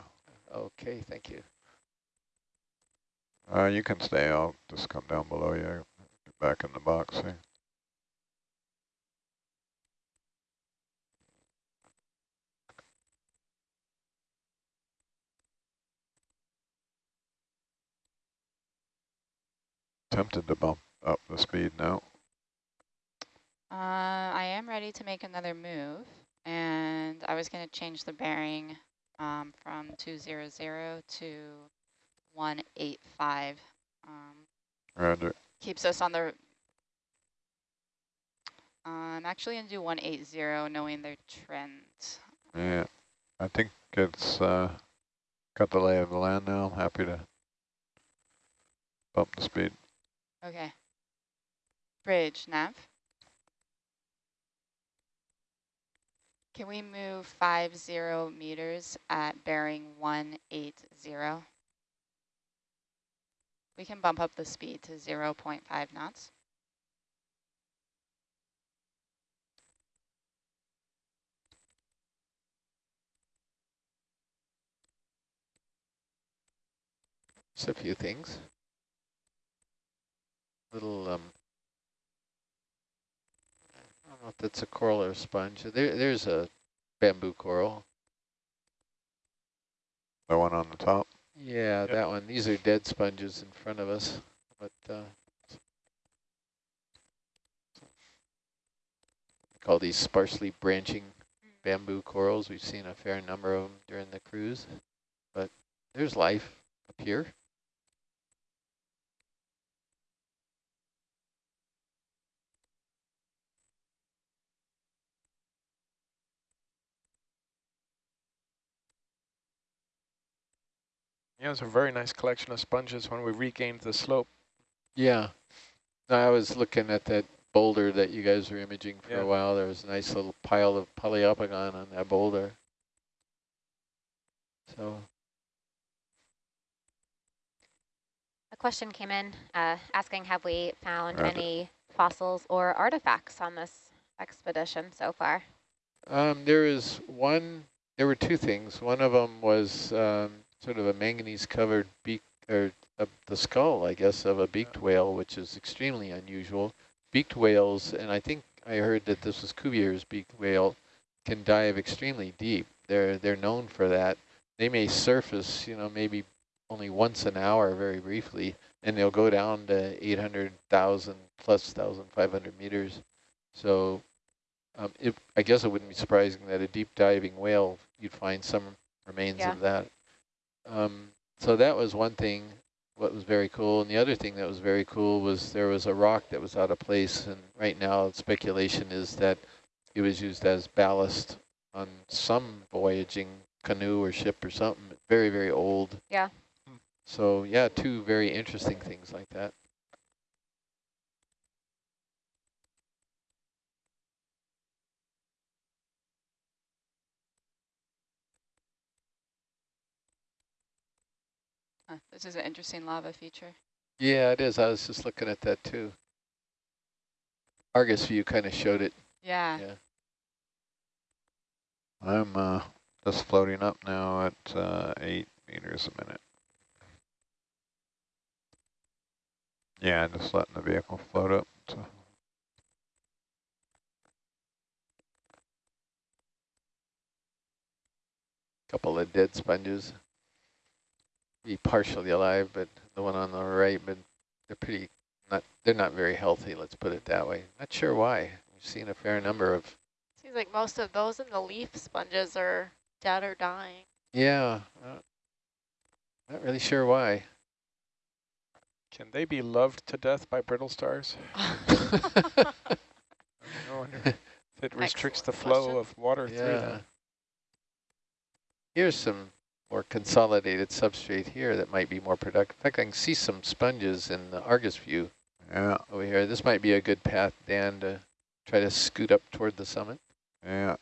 Okay, thank you. Uh, you can stay, I'll just come down below you, get back in the box here. Tempted to bump up the speed now. Uh, I am ready to make another move, and I was going to change the bearing um, from 200 to 185. Um, Roger. keeps us on the... Uh, I'm actually going to do 180, knowing their trend. Yeah, I think it's uh, got the lay of the land now. I'm happy to bump the speed. Okay. Bridge, nav. Can we move five zero meters at bearing 180? We can bump up the speed to 0 0.5 knots. Just a few things. Little, um, I don't know if that's a coral or a sponge. There, there's a bamboo coral. The one on the top. Yeah, Yep. that one. These are dead sponges in front of us, but uh, call these sparsely branching bamboo corals. We've seen a fair number of them during the cruise, but there's life up here. Yeah, it was a very nice collection of sponges when we regained the slope. Yeah. No, I was looking at that boulder that you guys were imaging for Yeah. a while. There was a nice little pile of Poliopogon on that boulder. So A question came in uh, asking, have we found Rabbit. any fossils or artifacts on this expedition so far? Um, there is one, there were two things. One of them was um, sort of a manganese-covered beak, or uh, the skull, I guess, of a beaked whale, which is extremely unusual. Beaked whales, and I think I heard that this was Cuvier's beaked whale, can dive extremely deep. They're they're known for that. They may surface, you know, maybe only once an hour, very briefly, and they'll go down to 800,000 plus 1,500 meters. So um, it, I guess it wouldn't be surprising that a deep diving whale, you'd find some remains Yeah. of that. Um, so that was one thing, what was very cool. And the other thing that was very cool was there was a rock that was out of place. And right now speculation is that it was used as ballast on some voyaging canoe or ship or something. Very, very old. Yeah. So yeah, two very interesting things like that. Huh, this is an interesting lava feature. Yeah, it is. I was just looking at that too. Argus view kind of showed it. Yeah. Yeah. I'm uh, just floating up now at uh, eight meters a minute. Yeah, just letting the vehicle float up. So. couple of dead sponges. Be partially alive, but the one on the right, but they're pretty not they're not very healthy, let's put it that way. Not sure why. We've seen a fair number of Seems like most of those in the leaf sponges are dead or dying. yeah. Uh, not really sure why. Can they be loved to death by brittle stars? *laughs* *laughs* I wonder if *laughs* it restricts the flow question. of water through yeah. them. Here's some more consolidated substrate here that might be more productive. In fact, I can see some sponges in the Argus view Yeah, over here. This might be a good path, Dan, to try to scoot up toward the summit. yeah.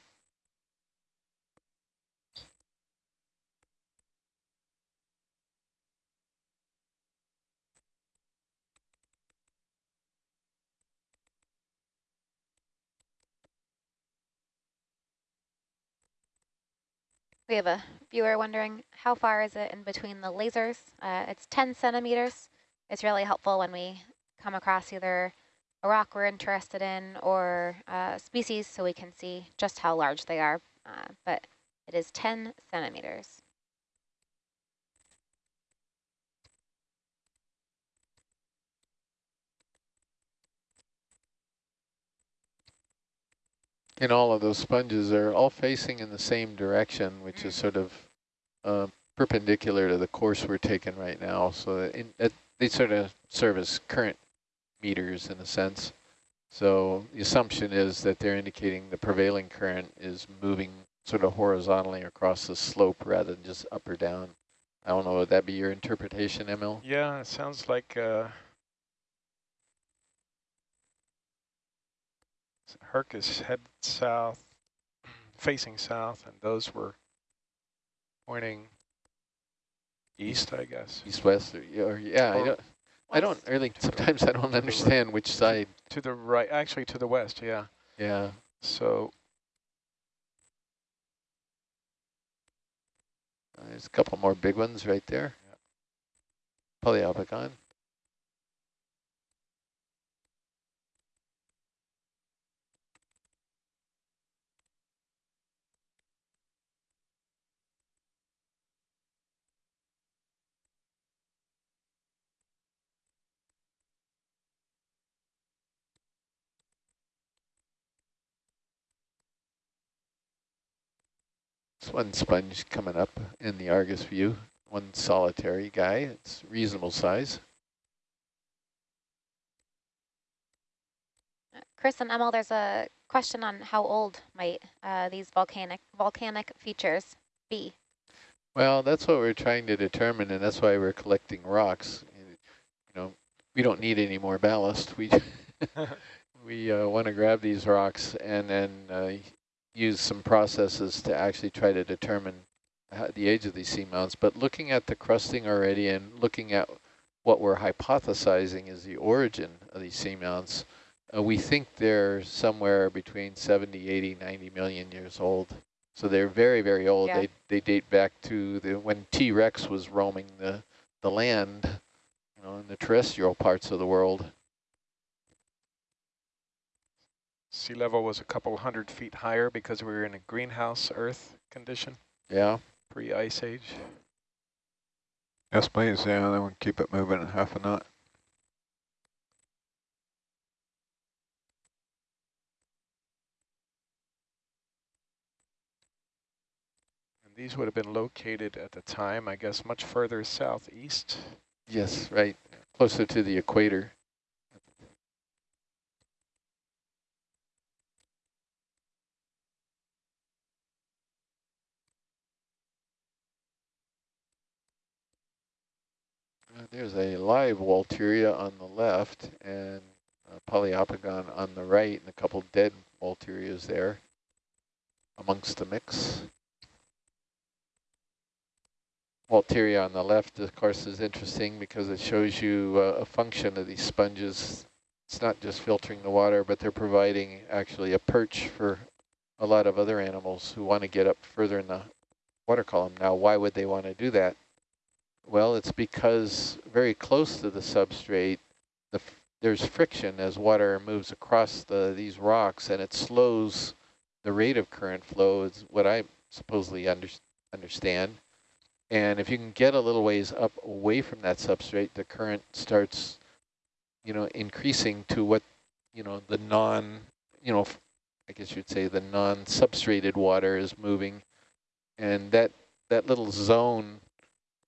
We have a viewer wondering how far is it in between the lasers? Uh, it's 10 centimeters. It's really helpful when we come across either a rock we're interested in or uh, species so we can see just how large they are. Uh, but it is 10 centimeters. And all of those sponges are all facing in the same direction, which is sort of uh, perpendicular to the course we're taking right now. So that in, they sort of serve as current meters in a sense. So the assumption is that they're indicating the prevailing current is moving sort of horizontally across the slope rather than just up or down. I don't know, would that be your interpretation, Emil? Yeah, it sounds like uh, Hercules head south facing south, and those were pointing east, I guess. East, west, or, or yeah, I don't, I don't really, sometimes I don't understand which side. To the right, actually to the west, yeah. Yeah. So Uh, There's a couple more big ones right there. Poliopogon. There's one sponge coming up in the Argus view, one solitary guy. It's reasonable size. Chris and Emil, there's a question on how old might uh, these volcanic volcanic features be? Well, that's what we're trying to determine, and that's why we're collecting rocks. You know, we don't need any more ballast. We *laughs* *laughs* we uh, want to grab these rocks and then uh, use some processes to actually try to determine how, the age of these seamounts. But looking at the crusting already and looking at what we're hypothesizing is the origin of these seamounts, uh, we think they're somewhere between 70, 80, 90 million years old. So they're very, very old. Yeah. They they date back to the when T-Rex was roaming the the land, you know, in the terrestrial parts of the world. Sea level was a couple hundred feet higher because we were in a greenhouse Earth condition, Yeah. pre-ice age. Yes, please. Yeah, then we'll keep it moving in half a knot. And these would have been located at the time, I guess, much further southeast. Yes, right. Closer to the equator. There's a live Walteria on the left and a Poliopogon on the right and a couple dead Walterias there amongst the mix. Walteria on the left, of course, is interesting because it shows you uh, a function of these sponges. It's not just filtering the water, but they're providing actually a perch for a lot of other animals who want to get up further in the water column. Now, why would they want to do that? Well, it's because very close to the substrate, the there's friction as water moves across the these rocks, and it slows the rate of current flow, is what I supposedly under understand. And if you can get a little ways up away from that substrate, the current starts, you know, increasing to what, you know, the non, you know, I guess you'd say the non-substrated water is moving. And that, that little zone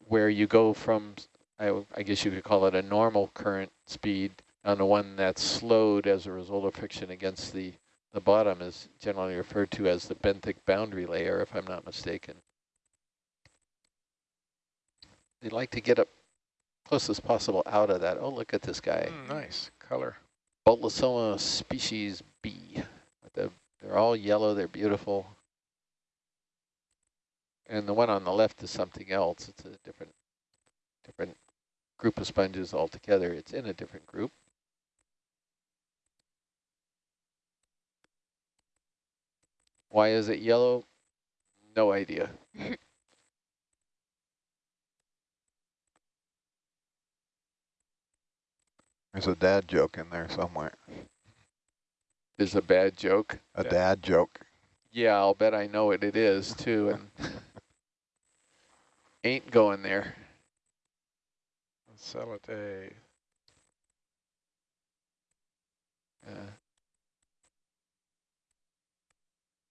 where you go from, I, I guess you could call it a normal current speed on the one that's slowed as a result of friction against the, the bottom is generally referred to as the benthic boundary layer, if I'm not mistaken. They'd like to get up close as possible out of that. Oh, look at this guy. Mm, nice color. Bolosoma species B. The, they're all yellow, they're beautiful. And the one on the left is something else. It's a different different group of sponges altogether. It's in a different group. Why is it yellow? No idea. *laughs* There's a dad joke in there somewhere. Is a bad joke. A Yeah. dad joke. Yeah, I'll bet I know what it is too, and *laughs* ain't going there. Salate. Uh,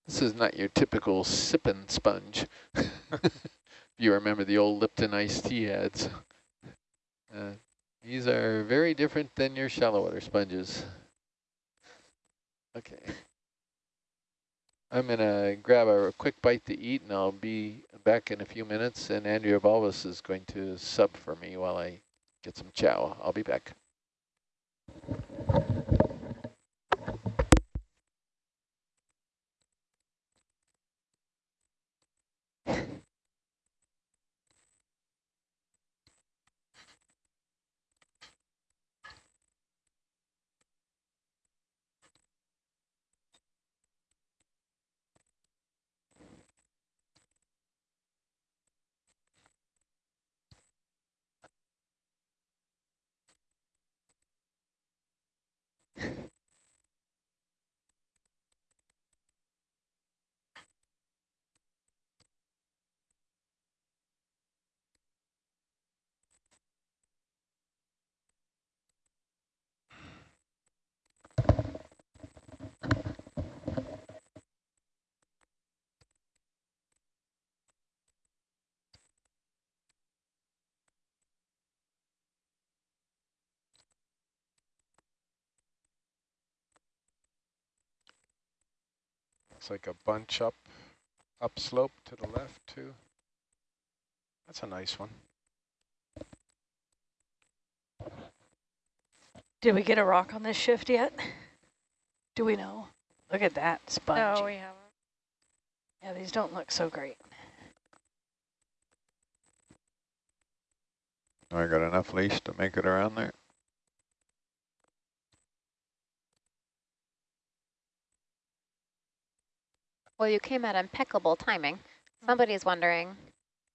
this is not your typical sipping sponge. If *laughs* you remember the old Lipton iced tea ads. Uh, these are very different than your shallow water sponges. Okay. I'm going to grab a quick bite to eat, and I'll be back in a few minutes, and Andrea Balbus is going to sub for me while I get some chow. I'll be back. Looks like a bunch up, upslope to the left too. That's a nice one. Did we get a rock on this shift yet? Do we know? Look at that sponge. No, we haven't. Yeah, these don't look so great. I got enough leash to make it around there. Well, you came at impeccable timing. Somebody's wondering,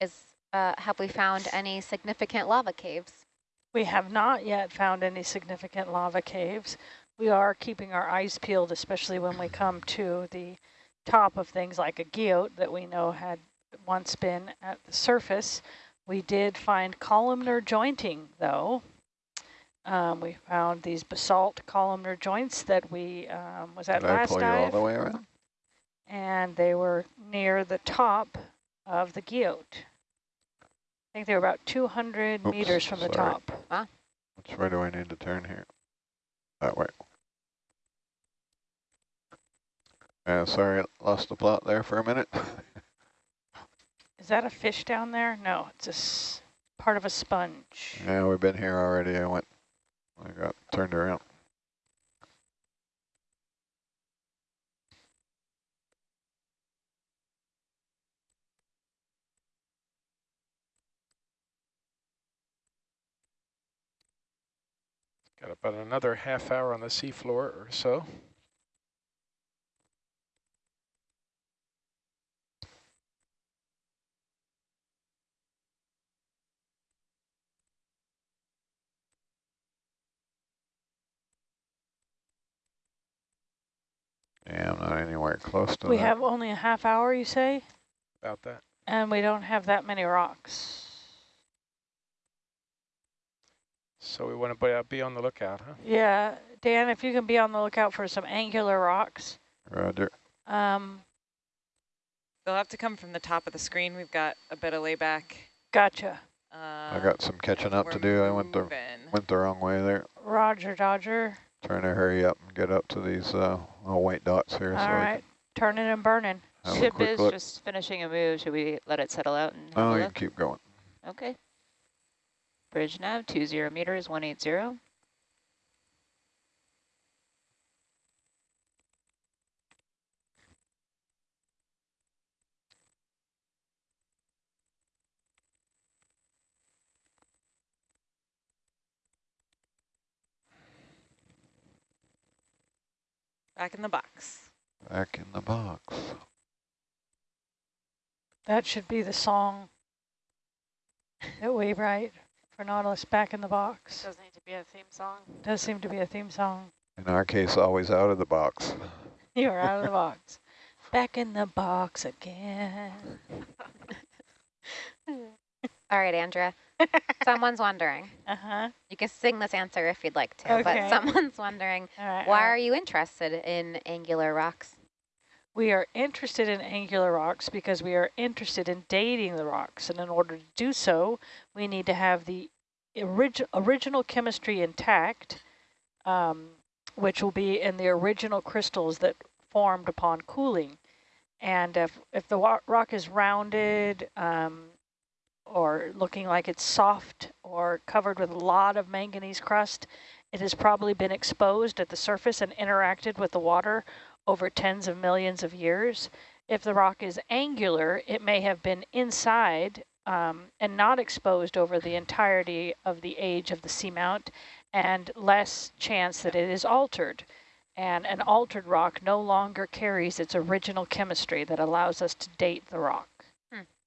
is uh, have we found any significant lava caves? We have not yet found any significant lava caves. We are keeping our eyes peeled, especially when we come to the top of things like a guyot that we know had once been at the surface. We did find columnar jointing, though. Um, we found these basalt columnar joints that we, um, was that Did I last pull you all the way around? And they were near the top of the guyot. I think they were about 200 Oops, meters from the sorry. top. Which way do I need to turn here? That way. Yeah, sorry, lost the plot there for a minute. Is that a fish down there? No, it's a s part of a sponge. yeah, we've been here already. I went, I got turned around. Got about another half hour on the seafloor or so. Yeah, I'm not anywhere close to We that. have only a half hour, you say? About that. And we don't have that many rocks. So we want to be on the lookout, huh? Yeah, Dan, if you can be on the lookout for some angular rocks. Roger. Um, They'll have to come from the top of the screen. We've got a bit of layback. gotcha. Uh, I got some catching up to we're do. I went the went the wrong way there. Roger, Dodger. Trying to hurry up and get up to these uh, little white dots here. All so right, turning and burning. can have a Ship is look. just finishing a move. Should we let it settle out and Oh, you look? can keep going. Okay. Bridge nav, 20 meters, 180. Back in the box. Back in the box. That should be the song that we write for Nautilus back in the box. Doesn't need to be a theme song. Does seem to be a theme song. In our case, always out of the box. *laughs* You're out of the box. Back in the box again. *laughs* All right, Andrea. *laughs* Someone's wondering. Uh-huh. You can sing this answer if you'd like to, Okay. but someone's wondering, All right. why all right. are you interested in angular rocks? We are interested in angular rocks because we are interested in dating the rocks. And in order to do so, we need to have the orig original chemistry intact, um, which will be in the original crystals that formed upon cooling. And if, if the rock is rounded um, or looking like it's soft or covered with a lot of manganese crust, it has probably been exposed at the surface and interacted with the water over tens of millions of years. If the rock is angular, it may have been inside um, and not exposed over the entirety of the age of the seamount and less chance that it is altered. And an altered rock no longer carries its original chemistry that allows us to date the rock.